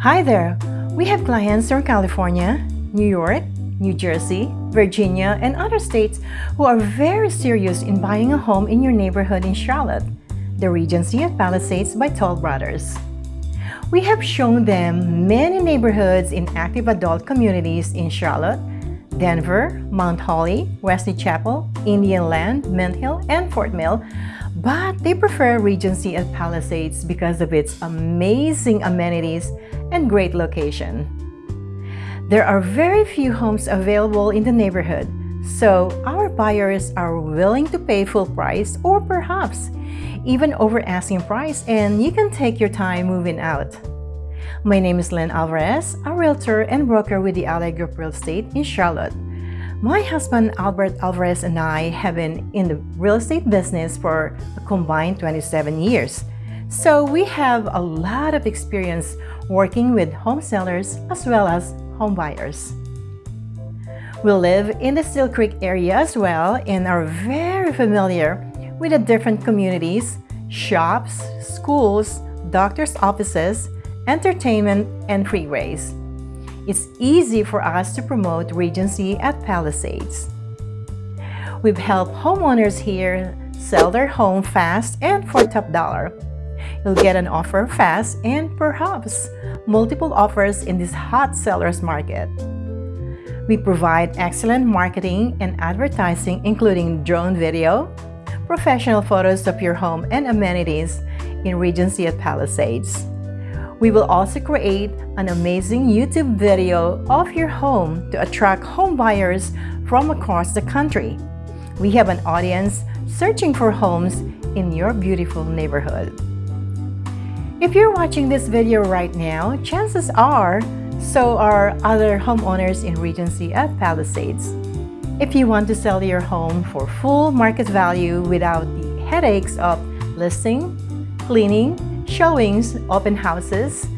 Hi there! We have clients from California, New York, New Jersey, Virginia, and other states who are very serious in buying a home in your neighborhood in Charlotte, the Regency at Palisades by Toll Brothers. We have shown them many neighborhoods in active adult communities in Charlotte, Denver, Mount Holly, Wesley Chapel, Indian Land, Mint Hill, and Fort Mill, but they prefer Regency at Palisades because of its amazing amenities and great location. There are very few homes available in the neighborhood, so our buyers are willing to pay full price or perhaps even over asking price and you can take your time moving out. My name is Lynn Alvarez, a realtor and broker with the Ally Group Real Estate in Charlotte. My husband Albert Alvarez and I have been in the real estate business for a combined 27 years. So we have a lot of experience working with home sellers as well as home buyers. We live in the Steel Creek area as well and are very familiar with the different communities, shops, schools, doctor's offices, entertainment, and freeways. It's easy for us to promote Regency at Palisades. We've helped homeowners here sell their home fast and for top dollar. You'll get an offer fast and perhaps multiple offers in this hot seller's market. We provide excellent marketing and advertising including drone video, professional photos of your home and amenities in Regency at Palisades. We will also create an amazing YouTube video of your home to attract home buyers from across the country. We have an audience searching for homes in your beautiful neighborhood. If you're watching this video right now, chances are so are other homeowners in Regency at Palisades. If you want to sell your home for full market value without the headaches of listing, cleaning, showings, open houses,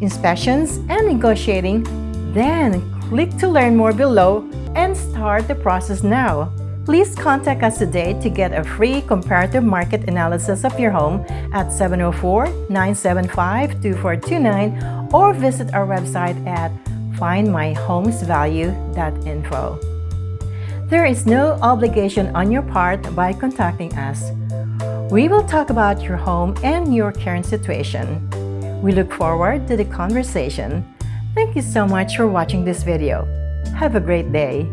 inspections, and negotiating, then click to learn more below and start the process now. Please contact us today to get a free comparative market analysis of your home at 704-975-2429 or visit our website at findmyhomesvalue.info. There is no obligation on your part by contacting us. We will talk about your home and your current situation. We look forward to the conversation. Thank you so much for watching this video. Have a great day.